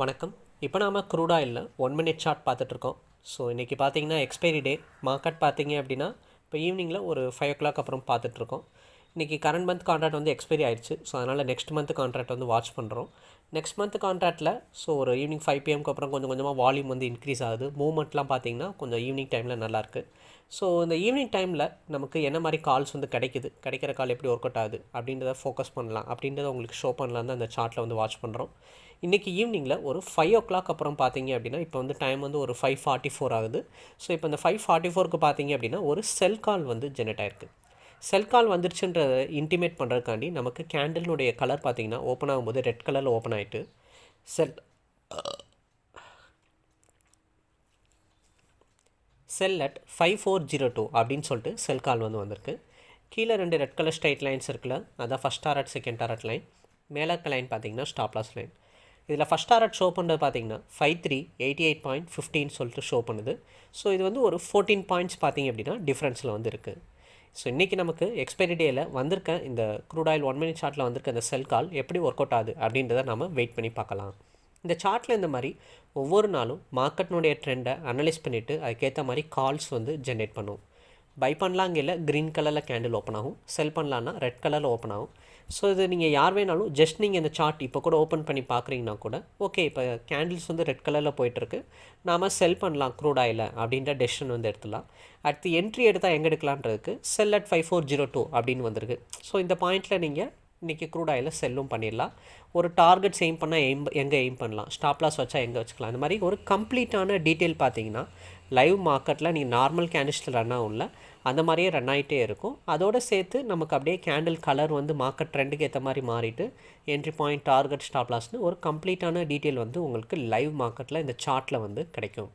வணக்கம். இப்போ நாம் க்ரூட் ஆயிலில் ஒன் மினிட் சார்ட் பார்த்துட்ருக்கோம். ஸோ இன்றைக்கி பார்த்தீங்கன்னா எக்ஸ்பைரி டே மார்க்கெட் பார்த்தீங்க அப்படின்னா இப்போ ஈவினிங்கில் ஒரு ஃபைவ் ஓ கிளாக் அப்புறம் பார்த்துட்ருக்கோம். இன்றைக்கி கரண்ட் மந்த் கான்ட்ராக்ட் வந்து எக்ஸ்பைரி ஆயிடுச்சு. ஸோ அதனால் நெக்ஸ்ட் மந்த் கான்ட்ராக்ட் வந்து வாட்ச் பண்ணுறோம் நெக்ஸ்ட் மந்த் கான்ட்ராக்டில் ஸோ ஒரு ஈவினிங் ஃபைவ் பிஎம்க்கு அப்புறம் கொஞ்சம் கொஞ்சமாக வால்யூம் வந்து இன்க்ரீஸ் ஆகுது. மூவ்மெண்ட்லாம் பார்த்தீங்கன்னா கொஞ்சம் ஈவினிங் டைமில் நல்லாயிருக்கு ஸோ இந்த ஈவினிங் டைமில் நமக்கு என்ன மாதிரி கால்ஸ் வந்து கிடைக்குது? கிடைக்கிற கால் எப்படி ஒர்க் அவுட் ஆகுது? அப்படின்றத ஃபோக்கஸ் பண்ணலாம். அப்படின்றத உங்களுக்கு ஷோ பண்ணலாம் தான் அந்த சார்ட்டில் வந்து வாட்ச் பண்ணுறோம் இன்றைக்கி ஈவினிங்கில் ஒரு ஃபைவ் ஓ கிளாக் அப்புறம் பார்த்தீங்க அப்படின்னா இப்போ வந்து டைம் வந்து ஒரு ஃபைவ் ஃபார்ட்டி ஃபோர் ஆகுது. ஸோ இப்போ இந்த ஃபைவ் ஃபார்ட்டி ஃபோருக்கு பார்த்தீங்க அப்படின்னா ஒரு செல் கால் வந்து ஜெனரேட் ஆயிருக்கு. செல் கால் வந்துருச்சுன்றதை இன்டிமேட் பண்ணுறதுக்காண்டி நமக்கு கேண்டில்னுடைய கலர் பார்த்தீங்கன்னா ஓப்பன் ஆகும்போது ரெட் கலரில் ஓப்பன் ஆகிட்டு sell sell at five four zero two அப்படின்னு சொல்லிட்டு செல் கால் வந்து வந்திருக்கு. கீழே ரெண்டு ரெட் கலர் ஸ்ட்ரைட் லைன்ஸ் இருக்குல்ல அதான் first target second target line மேலே இருக்க லைன் பார்த்தீங்கன்னா ஸ்டாப்லாஸ் லைன் இதில் ஃபஸ்ட் டாரட் ஷோ பண்ணுறது பார்த்தீங்கன்னா five three eighty eight point ஃபிஃப்டின்னு சொல்லிட்டு ஷோ பண்ணுது. ஸோ இது வந்து ஒரு ஃபோர்டீன் பாயிண்ட்ஸ் பார்த்தீங்க அப்படின்னா டிஃப்ரென்ஸில் வந்து இருக்குது ஸோ இன்றைக்கி நமக்கு எக்ஸ்பைரி டேயில் வந்திருக்க இந்த க்ரூட் ஆயில் ஒன் மினிட் சார்ட்டில் வந்திருக்க இந்த செல் கால் எப்படி ஒர்க் அவுட் ஆகுது அப்படின்றத நம்ம வெயிட் பண்ணி பார்க்கலாம். இந்த சார்ட்டில் இந்த மாதிரி ஒவ்வொரு நாளும் மார்க்கெட்னுடைய ட்ரெண்டை அனலைஸ் பண்ணிவிட்டு அதுக்கேற்ற மாதிரி கால்ஸ் வந்து ஜென்ரேட் பண்ணுவோம் பை பண்ணலாங்கில் க்ரீன் கலரில் கேண்டில் ஓப்பன் ஆகும். செல் பண்ணலான்னா ரெட் கலரில் ஓப்பன் ஆகும். ஸோ இது நீங்கள் யார் வேணாலும் ஜஸ்ட் நீங்கள் இந்த சார்ட் இப்போ கூட ஓப்பன் பண்ணி பார்க்குறீங்கன்னா கூட ஓகே இப்போ கேண்டில்ஸ் வந்து ரெட் கலரில் போயிட்டுருக்கு நாம் செல் பண்ணலாம் க்ரூட் ஆயில் அப்படின்ற டெசிஷன் வந்து எடுத்துடலாம். அடுத்து என்ட்ரி எடுத்தால் எங்கே எடுக்கலான்றதுக்கு sell at five four zero two அப்படின்னு வந்திருக்கு. ஸோ இந்த பாயிண்ட்டில் நீங்கள் இன்றைக்கி க்ரூட் ஆயிலில் செல்லும் பண்ணிடலாம். ஒரு டார்கெட்ஸ் எய்ம் பண்ணால் எய்ம் எங்கே எய்ம் பண்ணலாம்? ஸ்டாப்லாஸ் வச்சால் வச்சா எங்கே வச்சுக்கலாம்? இந்த மாதிரி ஒரு கம்ப்ளீட்டான டீட்டெயில் பார்த்தீங்கன்னா லைவ் மார்க்கெட்டில் நீங்கள் நார்மல் கேண்டில்ஸில் ரன் ஆகும்ல அந்த மாதிரியே ரன் ஆகிட்டே இருக்கும். அதோடு சேர்த்து நமக்கு அப்படியே கேண்டில் கலர் வந்து மார்க்கெட் ட்ரெண்டுக்கு ஏற்ற மாதிரி மாறிட்டு என்ட்ரி பாயிண்ட் டார்கெட் ஸ்டாப்லாஸ்னு ஒரு கம்ப்ளீட்டான டீட்டெயில் வந்து உங்களுக்கு லைவ் மார்க்கெட்டில் இந்த சார்ட்டில் வந்து கிடைக்கும்.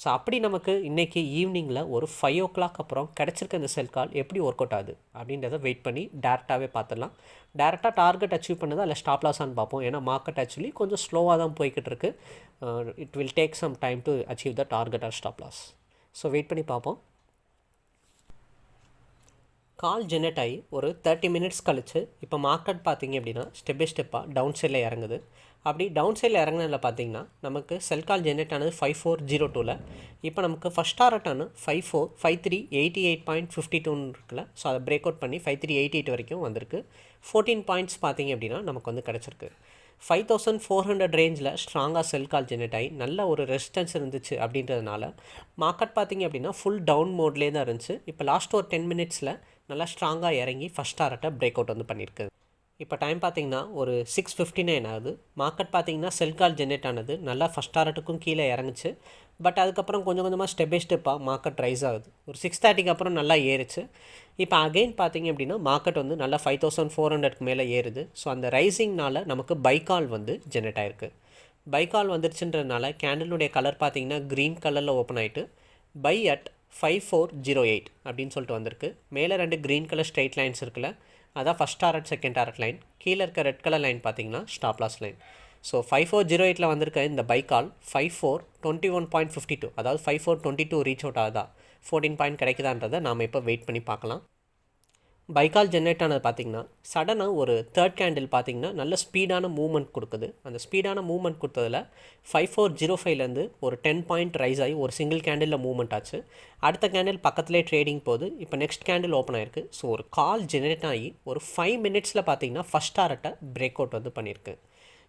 ஸோ அப்படி நமக்கு இன்றைக்கி ஈவினிங்கில் ஒரு ஃபைவ் ஓ கிளாக் அப்புறம் கிடச்சிருக்க இந்த செல் கால் எப்படி ஒர்க் அவுட் ஆகுது? அப்படின்றத வெயிட் பண்ணி டேரெக்டாகவே பார்த்துடலாம். டேரெக்டாக டார்கெட் அச்சீவ் பண்ணதா இல்லை ஸ்டாப் லாஸான்னு பார்ப்போம். ஏன்னா மார்க்கெட் ஆக்சுவலி கொஞ்சம் ஸ்லோவாக தான் போய்கிட்டு இருக்கு. It will take some time to achieve the target or stop loss so wait பண்ணி பார்ப்போம். கால் ஜெனரேட் ஆகி ஒரு தேர்ட்டி மினிட்ஸ் கழித்து இப்போ மார்க்கெட் பார்த்தீங்க அப்படின்னா ஸ்டெப் பை ஸ்டெப்பாக டவுன் சைடில் இறங்குது. அப்படி டவுன் சைடில் இறங்கினதில் பார்த்தீங்கன்னா நமக்கு செல் கால் ஜென்ரேட் ஆனது ஃபைவ் ஃபோர் ஜீரோ டூவில் இப்போ நமக்கு first target five four five three eighty eight point fifty டூன்னு இருக்குல்ல. ஸோ அதை பிரேக் அவுட் பண்ணி ஃபைவ் த்ரீ எயிட்டி எயிட் வரைக்கும் வந்திருக்கு. ஃபோர்டீன் பாயிண்ட்ஸ் பார்த்தீங்க அப்படின்னா நமக்கு வந்து கிடச்சிருக்கு. ஃபைவ் தௌசண்ட் ஃபோர் ஹண்ட்ரட் ரேஞ்சில் ஸ்ட்ராங்காக செல் கால் ஜென்ரேட் ஆகி நல்ல ஒரு ரெசிஸ்டன்ஸ் இருந்துச்சு அப்படின்றதுனால மார்க்கெட் பார்த்தீங்க அப்படின்னா ஃபுல் டவுன் மோட்லேயே தான் இருந்துச்சு. இப்போ லாஸ்ட் ஒரு டென் மினிட்ஸில் நல்லா ஸ்ட்ராங்காக இறங்கி ஃபஸ்ட் டாரட்டை பிரேக் அவுட் வந்து பண்ணியிருக்கு. இப்போ டைம் பார்த்தீங்கன்னா ஒரு சிக்ஸ் ஃபிஃப்டி நைன் ஆகுது மார்க்கெட் பார்த்தீங்கன்னா செல் கால் ஜென்ரேட் ஆனது. நல்லா ஃபஸ்ட் டாரட்டுக்கும் கீழே இறங்குச்சு. பட் அதுக்கப்புறம் கொஞ்சம் கொஞ்சமாக ஸ்டெப் பை ஸ்டெப்பாக மார்க்கெட் ரைஸ் ஆகுது. ஒரு சிக்ஸ் தேர்ட்டிக்கு அப்புறம் நல்லா ஏறுச்சு. இப்போ அகெயின் பார்த்தீங்க அப்படின்னா மார்க்கெட் வந்து நல்லா ஃபைவ் தௌசண்ட் ஃபோர் ஹண்ட்ரட்க்கு மேலே ஏறுது. ஸோ அந்த ரைசிங்னால் நமக்கு பைக்கால் வந்து ஜென்ரேட் ஆயிருக்கு. பைக்கால் வந்துருச்சுன்றதுனால கேண்டிலுடைய கலர் பார்த்திங்கன்னா க்ரீன் கலரில் ஓப்பன் ஆகிட்டு buy at five four zero eight அப்படின்னு சொல்லிட்டு வந்திருக்கு. மேலே ரெண்டு க்ரீன் கலர் ஸ்ட்ரெயிட் லைன்ஸ் இருக்குல்ல அதான் first target second target line கீழே இருக்க ரெட் கலர் லைன் பார்த்தீங்கன்னா stop loss line so five four zero எயிட்டில் வந்திருக்க இந்த buy call five four twenty one point fifty two அதாவது five four twenty two reach out ஆகுதா? ஃபோர்டீன் பாயிண்ட் கிடைக்குதான்றதை நாம் இப்போ வெயிட் பண்ணி பார்க்கலாம். பைக்கால் ஜென்ரேட் ஆனது பார்த்திங்கன்னா சடனாக ஒரு தேர்ட் கேண்டில் பார்த்திங்கன்னா நல்ல ஸ்பீடான மூவ்மெண்ட் கொடுக்குது. அந்த ஸ்பீடான மூவ்மெண்ட் கொடுத்ததில் ஃபைவ் ஃபோர் ஜீரோ ஃபைவ்லேருந்து ஒரு டென் பாயிண்ட் ரைஸ் ஆகி ஒரு சிங்கிள் கேண்டிலில் மூவ்மெண்ட் ஆச்சு. அடுத்த கேண்டில் பக்கத்துலேயே ட்ரேடிங் போகுது. இப்போ நெக்ஸ்ட் கேண்டில் ஓப்பன் ஆயிருக்கு. ஸோ ஒரு கால் ஜென்ரேட் ஆகி ஒரு ஃபைவ் மினிட்ஸில் பார்த்தீங்கன்னா ஃபஸ்ட் ஆர்ட்டை பிரேக் அவுட் வந்து பண்ணியிருக்கு.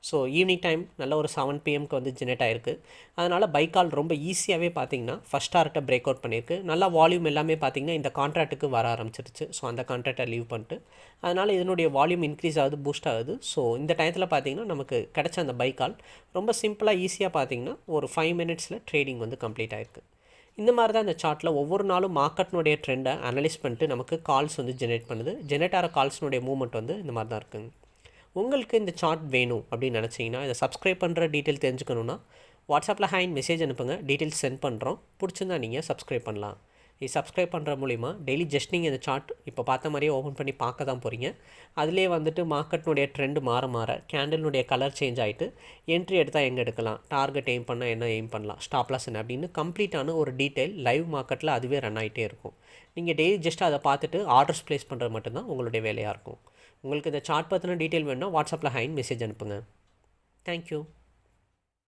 ஸோ ஈவினிங் டைம் நல்ல ஒரு செவன் பிஎம்க்கு வந்து ஜெனரேட் ஆயிருக்கு. அதனால் பைக்கால் ரொம்ப ஈஸியாகவே பார்த்தீங்கன்னா ஃபஸ்ட் டார்ட்டை பிரேக் அவுட் பண்ணியிருக்கு. நல்லா வால்யூம் எல்லாமே பார்த்தீங்கன்னா இந்த கான்ட்ராக்ட்டுக்கு வர ஆரம்பிச்சிருச்சு. ஸோ அந்த கான்ட்ராக்டை லீவ் பண்ணிட்டு அதனால் இதனுடைய வால்யூம் இன்க்ரீஸ் ஆகுது பூஸ்ட் ஆகுது. ஸோ இந்த டயத்தில் பார்த்திங்கன்னா நமக்கு கிடைச்ச அந்த பைக்கால் ரொம்ப சிம்பிளாக ஈஸியாக பார்த்தீங்கன்னா ஒரு ஃபைவ் மினிட்ஸில் ட்ரேடிங் வந்து கம்ப்ளீட் ஆயிருக்கு. இந்த மாதிரி தான் இந்த சார்ட்டில் ஒவ்வொரு நாளும் மார்க்கெட்னுடைய ட்ரெண்டை அனலைஸ் பண்ணிட்டு நமக்கு கால்ஸ் வந்து ஜென்ரேட் பண்ணுது. ஜென்ரேட் ஆகிற கால்ஸ்னுடைய மூவ்மெண்ட் வந்து இந்த மாதிரி தான் இருக்குங்க. உங்களுக்கு இந்த சார்ட் வேணும் அப்படின்னு நினச்சிங்கன்னா இதை சப்ஸ்கிரைப் பண்ணுற டீட்டெயில் தெரிஞ்சுக்கணுன்னா வாட்ஸ்அப்பில் ஹேண்ட் மெசேஜ் அனுப்புங்க. டீட்டெயில்ஸ் சென்ட் பண்ணுறோம் பிடிச்சிருந்தா நீங்கள் சப்ஸ்கிரைப் பண்ணலாம். இது சப்ஸ்கிரைப் பண்ணுற மூலிமா டெய்லி ஜஸ்ட் நீங்கள் இந்த சார்ட் இப்போ பார்த்த மாதிரியே ஓப்பன் பண்ணி பார்க்க தான் போகிறீங்க அதிலே வந்துட்டு மார்க்கெட்னுடைய ட்ரெண்டு மாற மாற கேண்டலினுடைய கலர் சேஞ்ச் ஆகிட்டு என்ட்ரி எடுத்தால் எங்கே எடுக்கலாம்? டார்கெட் எய்ம் பண்ணால் என்ன எய்ம் பண்ணலாம்? ஸ்டாப் லாஸ் என்ன? அப்படின்னு கம்ப்ளீட்டான ஒரு டீட்டெயில் லைவ் மார்க்கெட்டில் அதுவே ரன் ஆகிட்டே இருக்கும். நீங்கள் டெய்லி ஜஸ்ட் அதை பார்த்துட்டு ஆர்டர்ஸ் ப்ளேஸ் பண்ணுறது மட்டும்தான் உங்களுடைய வேலையாக இருக்கும். உங்களுக்கு இந்த சார்ட் பற்றின டீட்டெயில் வேணும்னா வாட்ஸ்அப்பில் ஹைன் மெசேஜ் அனுப்புங்க. தேங்க்யூ